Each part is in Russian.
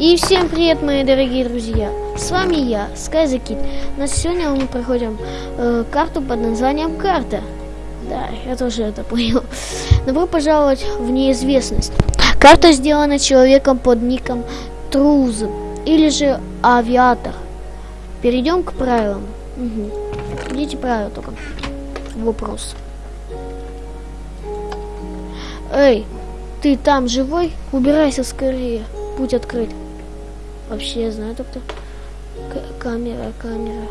И всем привет, мои дорогие друзья! С вами я, SkyZKid. На сегодня мы проходим э, карту под названием Карта. Да, я тоже это понял. Добро пожаловать в неизвестность. Карта сделана человеком под ником Труз или же Авиатор. Перейдем к правилам. Угу. Идите правила только. Вопрос. Эй, ты там живой? Убирайся скорее. Путь открыт. Вообще, я знаю, кто. камера, камера.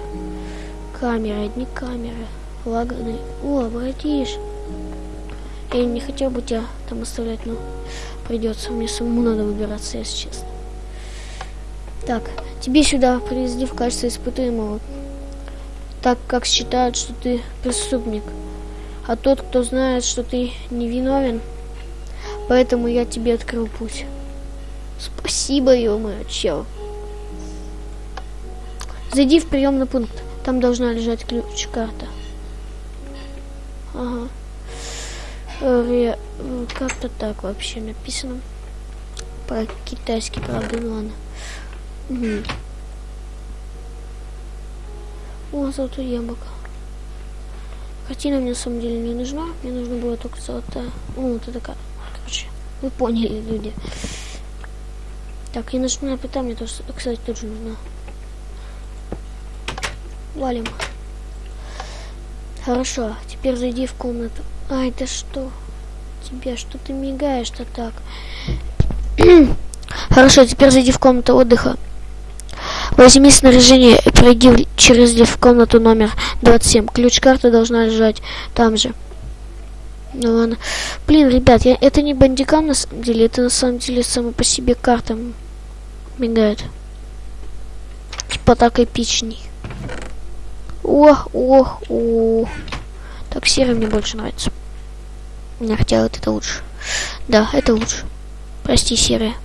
Камера, одни камеры. Лаганы. О, братиш. Я не хотел бы тебя там оставлять, но придется. Мне самому надо выбираться, если честно. Так, тебе сюда привезли в качестве испытуемого, так как считают, что ты преступник. А тот, кто знает, что ты невиновен, поэтому я тебе открыл путь. Спасибо, ё-моё, чел. Зайди в приемный пункт. Там должна лежать ключ-карта. Ага. Э, как-то так вообще написано. Про китайский, ну ладно. Угу. О, золотое яблоко. Картина мне на самом деле не нужна. Мне нужно было только золотая. Ну, вот это как. Короче, вы поняли, люди. Так, я нажму на пита, мне тоже, кстати, тоже нужна. Валим. Хорошо, теперь зайди в комнату. Ай, да что? Тебе что ты мигаешь-то так? Хорошо, теперь зайди в комнату отдыха. Возьми снаряжение и пройди через лифт в комнату номер 27. Ключ-карта должна лежать там же. Ну ладно. Блин, ребят, я, это не бандикам на самом деле, это на самом деле сама по себе карта мигает. Типа так эпичней. Ох, ох, ох. Так, серый мне больше нравится. Я хотела вот это лучше. Да, это лучше. Прости, серые.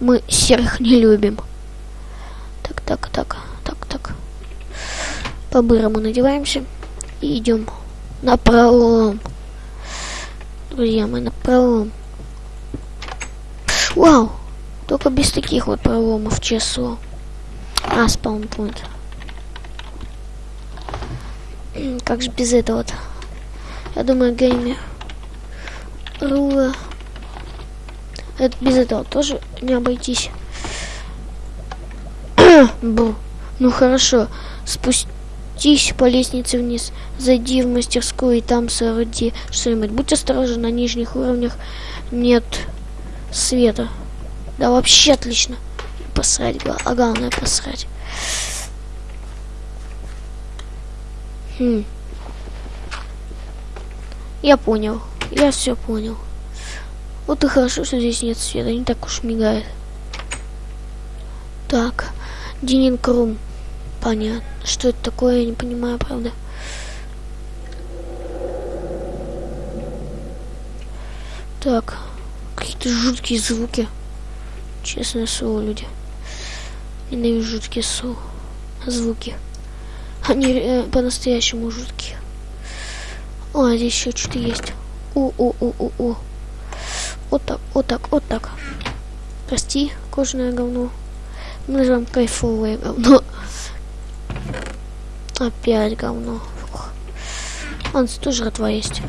Мы серых не любим. Так, так, так, так, так. По-бырому надеваемся и идем на пролом. Друзья, мы на пролом. Вау! Только без таких вот проломов, число. А, спаунпоинт. Как же без этого -то? Я думаю, геймер. Рула. Это без этого тоже не обойтись. Бу. Ну хорошо. Спусти спустись по лестнице вниз, зайди в мастерскую и там сороди что-нибудь. Будь осторожен, на нижних уровнях нет света. Да вообще отлично. Посрать, а главное посрать. Хм. Я понял. Я все понял. Вот и хорошо, что здесь нет света, не так уж мигает. Так, Динин Крум. Понятно. Что это такое, я не понимаю, правда. Так. Какие-то жуткие звуки. Честное слово, люди. Ненавижу жуткие слова. Звуки. Они э, по-настоящему жуткие. О, здесь еще что-то есть. О-о-о-о-о. Вот так, вот так, вот так. Прости, кожаное говно. Мы называем кайфовое говно. Опять говно. Он тоже жратва есть.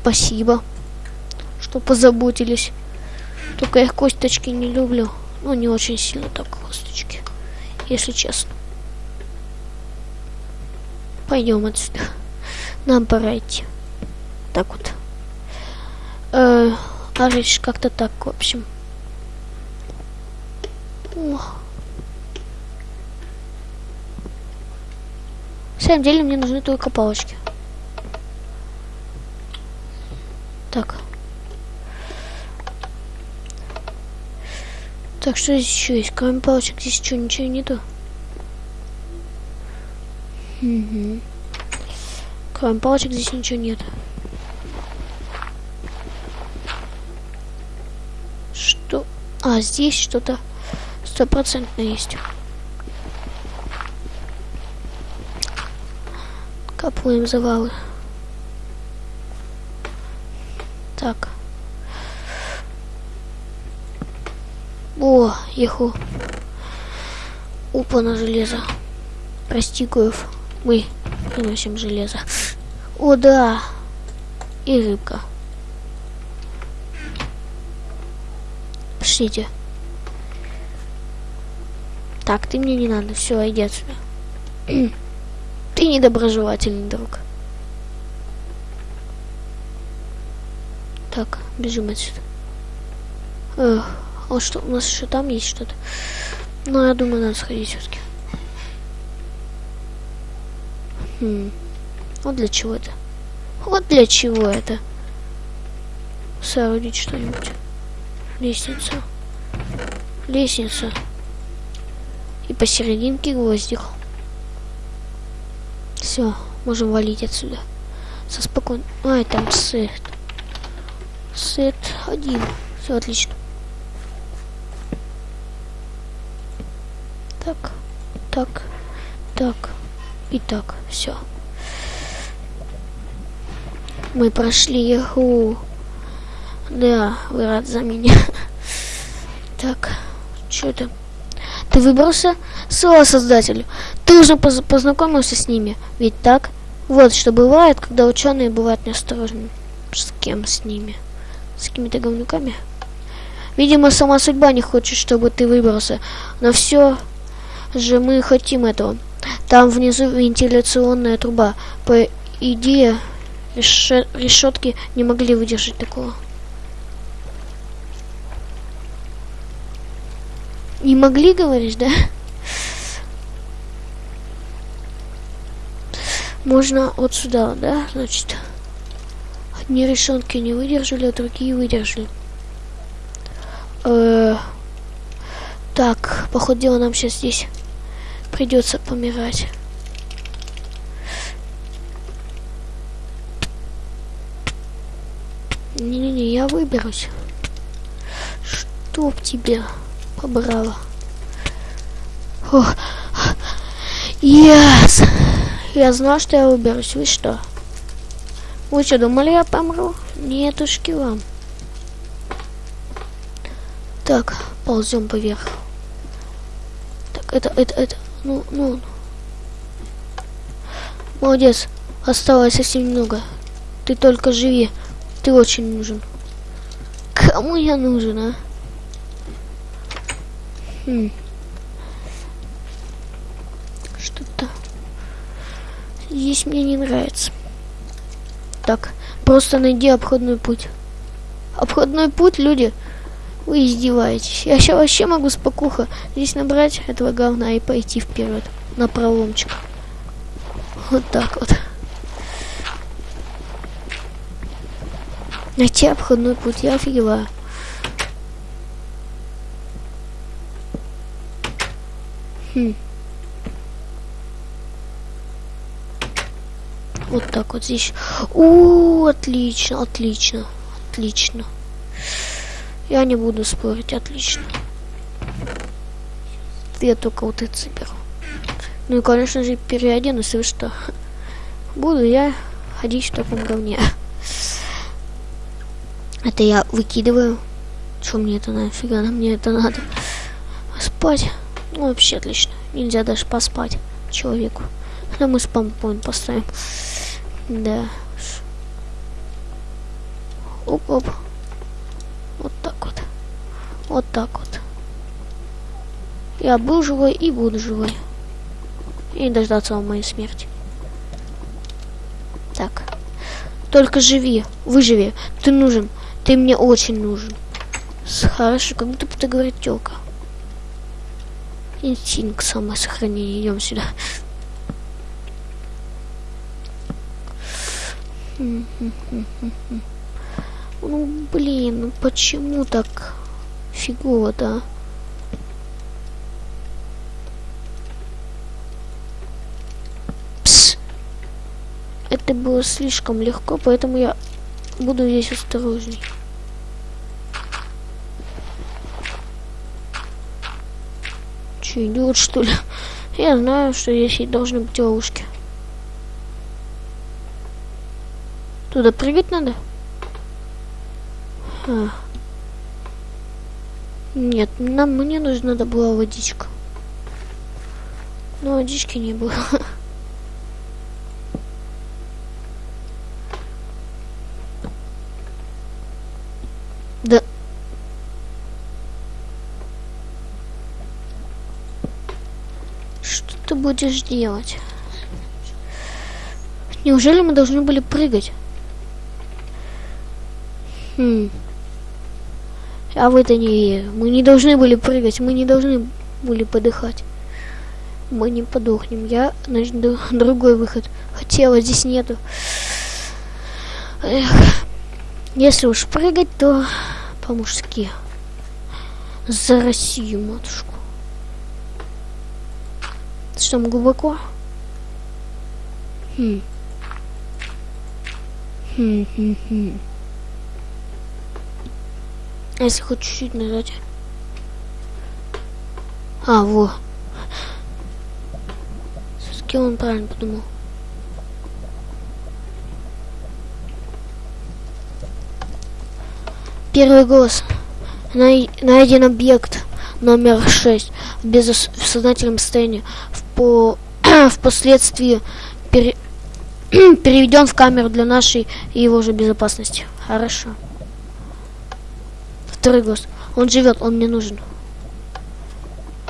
Спасибо, что позаботились. Только я косточки не люблю. Ну, не очень сильно так косточки, если честно. Пойдем отсюда. Нам пора идти. Так вот. Э, а как-то так, в общем. Ох. самом деле мне нужны только палочки. Так. Так, что здесь еще есть? Кроме палочек здесь что, ничего нету? Угу. Кроме палочек здесь ничего нет. Что? А, здесь что-то стопроцентно есть. Капуем завалы. Так. О, еху. Упа на железо. Прости, Коев. Мы приносим железо. О, да. И рыбка. Пошлите. Так, ты мне не надо. Все, иди отсюда. ты недоброжелательный друг. Так, бежим отсюда. Эх, а что, у нас еще там есть что-то? Ну, я думаю, надо сходить все-таки. Хм. Вот для чего это? Вот для чего это? Соорудить что-нибудь. Лестница. Лестница. И посерединке гвоздик. Все, можем валить отсюда. Со спокойно. Ай, там сет. Сет один. Все отлично. Так, так, так и так. Все. Мы прошли его. Да, вы рад за меня. Так, что это? Ты выбрался? Слава создателю. Ты уже поз познакомился с ними, ведь так? Вот что бывает, когда ученые бывают неосторожны. С кем с ними? С какими-то говнюками? Видимо, сама судьба не хочет, чтобы ты выбрался. Но все же мы хотим этого. Там внизу вентиляционная труба. По идее, решетки не могли выдержать такого. Не могли, говоришь, да? Можно вот сюда, да, значит. Одни решетки не выдержали, а другие выдержали. Э -э так, походу нам сейчас здесь придется помирать. Не-не-не, я выберусь. Чтоб тебя побрала. О, yes! Я знал, что я выберусь. Вы что? Вы что, думали, я помру? Нетушки вам. Так, ползем поверх. Так, это, это, это. Ну, ну. Молодец. Осталось совсем немного. Ты только живи. Ты очень нужен. Кому я нужен, а? Хм. Что-то здесь мне не нравится. Так, просто найди обходной путь. Обходной путь, люди. Вы издеваетесь. Я сейчас вообще могу спокуха здесь набрать этого говна и пойти вперед. На проломчик. Вот так вот. Найти обходной путь, я офигеваю. Хм. Вот так вот здесь. У, отлично, отлично, отлично. Я не буду спорить, отлично. Я только вот это заберу. Ну и, конечно же, переоденусь, вы что? Буду я ходить в таком говне. Это я выкидываю. Что мне это нафига? Мне это надо. Спать. Ну, вообще отлично. Нельзя даже поспать человеку. Да мы спампоинт поставим. Да. Оп-оп. Вот так вот. Вот так вот. Я был живой и буду живой. И дождаться моей смерти. Так. Только живи. Выживи. Ты нужен. Ты мне очень нужен. Хорошо, как будто ты говорит тёлка. Инстинкт самосохранения. Идем сюда. Ну, блин, ну почему так фигово-то? Это было слишком легко, поэтому я буду здесь осторожней. Че, идиот, что ли? Я знаю, что здесь должны быть ловушки. Туда прыгать надо? А. Нет, нам мне нужна была водичка. Но водички не было. Да. Что ты будешь делать? Неужели мы должны были прыгать? Хм. А в это не. Мы не должны были прыгать, мы не должны были подыхать. Мы не подохнем. Я найду другой выход. Вот здесь нету. Эх. Если уж прыгать, то по-мужски. За Россию, матушку. Что там глубоко? Хм. Хм, хм, хм. Если хоть чуть-чуть нажать? А, во. Все-таки он правильно подумал. Первый голос. Най найден объект номер 6 в бессознательном состоянии. В по впоследствии пере переведен в камеру для нашей и его же безопасности. Хорошо. Второй голос. Он живет, он мне нужен.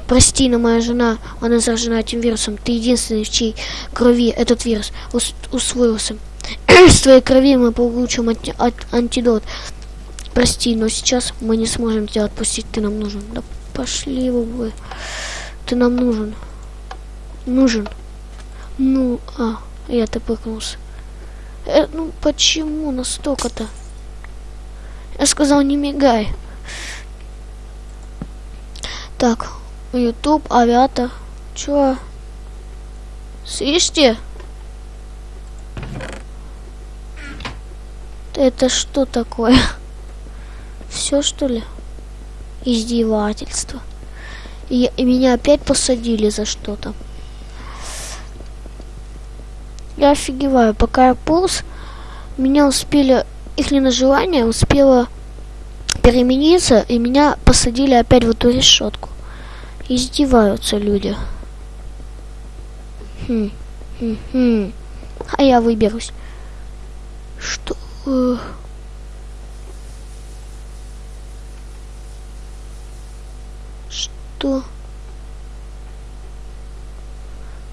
Прости, но моя жена, она заражена этим вирусом. Ты единственный, в чьей крови этот вирус ус усвоился. С твоей крови мы получим анти антидот. Прости, но сейчас мы не сможем тебя отпустить. Ты нам нужен. Да пошли вы. Ты нам нужен. Нужен. Ну, а, я-то пыкнулся. Э, ну почему настолько-то? Я сказал, не мигай. Так, YouTube, авиата. Чё? Слышите? Это что такое? Все что ли? Издевательство. И, и меня опять посадили за что-то. Я офигеваю. Пока я полз, меня успели их не на желание успела перемениться, и меня посадили опять в эту решетку. Издеваются люди. Хм, хм, хм. А я выберусь. Что? Что?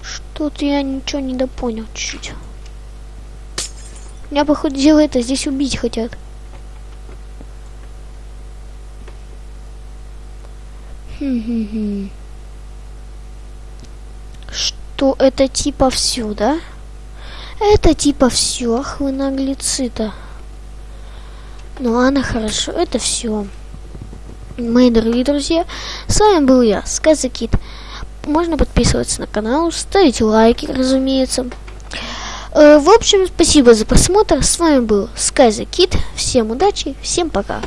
Что-то я ничего не допонял чуть-чуть. Меня, походу, это здесь убить хотят. Что это типа все, да? Это типа все, ах вы наглецы-то. Ну ладно, хорошо, это все. Мои дорогие друзья, с вами был я, Сказакит. Можно подписываться на канал, ставить лайки, разумеется. Э, в общем, спасибо за просмотр. С вами был Sky the Kid. Всем удачи, всем пока.